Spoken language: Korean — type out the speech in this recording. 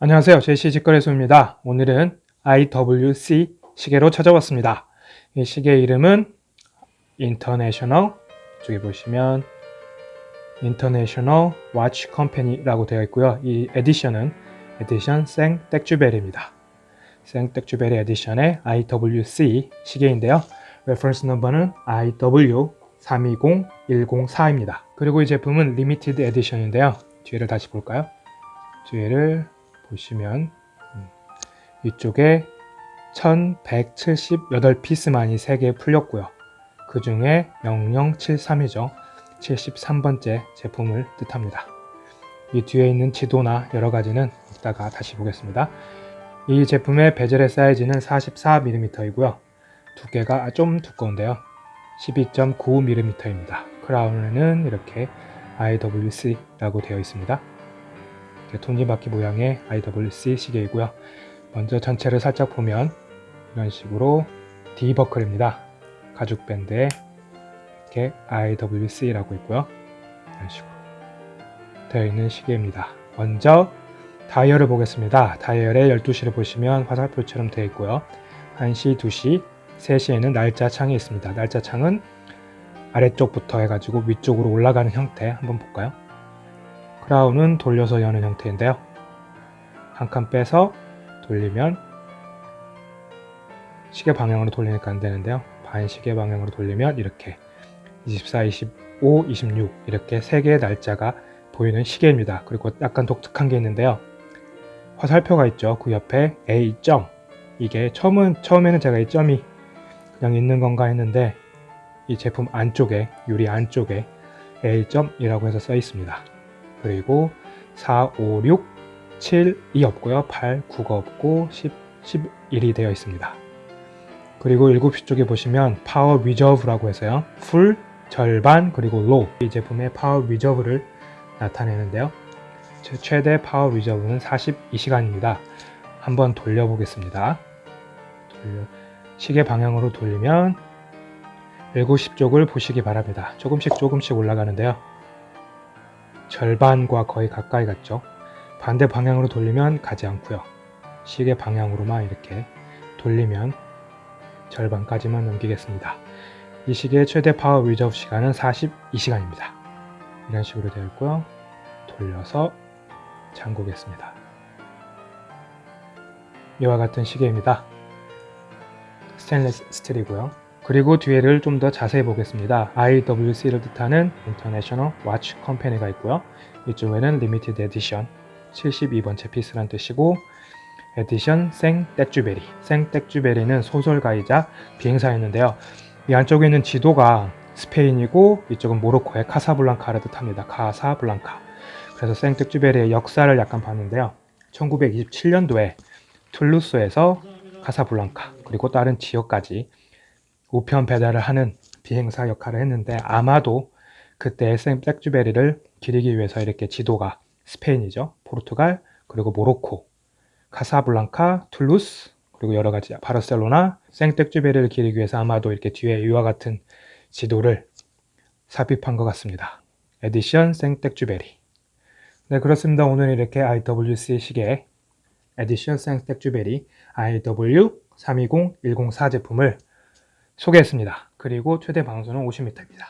안녕하세요. 제시 직거래소입니다. 오늘은 IWC 시계로 찾아왔습니다. 이 시계 이름은 International 저기 보시면 International Watch Company라고 되어 있고요. 이 edition은 edition 생텍쥐페리입니다. 생텍쥐페리 edition의 IWC 시계인데요. reference number는 IW320104입니다. 그리고 이 제품은 limited edition인데요. 뒤를 다시 볼까요? 뒤를 보시면 음, 이쪽에 1178피스만이 3개 풀렸고요. 그 중에 0073이죠. 73번째 제품을 뜻합니다. 이 뒤에 있는 지도나 여러 가지는 이따가 다시 보겠습니다. 이 제품의 베젤의 사이즈는 44mm이고요. 두께가 좀 두꺼운데요. 12.95mm입니다. 크라운에는 이렇게 IWC라고 되어 있습니다. 톱니바퀴 모양의 IWC 시계이고요. 먼저 전체를 살짝 보면 이런 식으로 D버클입니다. 가죽 밴드에 이렇게 IWC라고 있고요. 이런 식으로 되어 있는 시계입니다. 먼저 다이얼을 보겠습니다. 다이얼의 12시를 보시면 화살표처럼 되어 있고요. 1시, 2시, 3시에는 날짜 창이 있습니다. 날짜 창은 아래쪽부터 해가지고 위쪽으로 올라가는 형태 한번 볼까요? 크라운은 돌려서 여는 형태인데요. 한 칸 빼서 돌리면 시계 방향으로 돌리니까 안 되는데요. 반시계 방향으로 돌리면 이렇게 24, 25, 26 이렇게 세 개의 날짜가 보이는 시계입니다. 그리고 약간 독특한 게 있는데요. 화살표가 있죠. 그 옆에 A 점 이게 처음은 처음에는 제가 이 점이 그냥 있는 건가 했는데 이 제품 안쪽에 유리 안쪽에 A 점이라고 해서 써 있습니다. 그리고 4, 5, 6, 7, 2 없고요. 8, 9가 없고 10, 11이 되어 있습니다. 그리고 7시 쪽에 보시면 power reserve라고 해서요. full, 절반, 그리고 low 이 제품의 power reserve를 나타내는데요. 최대 power reserve는 42시간입니다. 한번 돌려보겠습니다. 돌려, 시계 방향으로 돌리면 7시 쪽을 보시기 바랍니다. 조금씩 조금씩 올라가는데요. 절반과 거의 가까이 갔죠. 반대 방향으로 돌리면 가지 않고요. 시계 방향으로만 이렇게 돌리면 절반까지만 넘기겠습니다. 이 시계의 최대 power reserve 시간은 42시간입니다. 이런 식으로 되어 있고요. 돌려서 잠그겠습니다. 이와 같은 시계입니다. 스테인레스 스틸이고요. 그리고 뒤에를 좀 더 자세히 보겠습니다. IWC를 뜻하는 International Watch Company가 있고요. 이쪽에는 Limited Edition 72번째 piece란 뜻이고 에디션 생 떼쭈베리 생 떼쭈베리는 소설가이자 비행사였는데요. 이 안쪽에 있는 지도가 스페인이고 이쪽은 모로코의 카사블랑카를 뜻합니다. 카사블랑카 그래서 생텍쥐페리의 역사를 약간 봤는데요. 1927년도에 툴루즈에서 카사블랑카 그리고 다른 지역까지 우편 배달을 하는 비행사 역할을 했는데 아마도 그때 생텍쥐페리를 기리기 위해서 이렇게 지도가 스페인이죠. 포르투갈, 그리고 모로코, 카사블랑카, 툴루즈, 그리고 여러 가지 바르셀로나, 생텍쥐페리를 기리기 위해서 아마도 이렇게 뒤에 이와 같은 지도를 삽입한 것 같습니다. 에디션 생텍주베리 네 그렇습니다. 오늘 이렇게 IWC 시계 에디션 생텍주베리 IW320104 제품을 소개했습니다. 그리고 최대 방수는 50m입니다.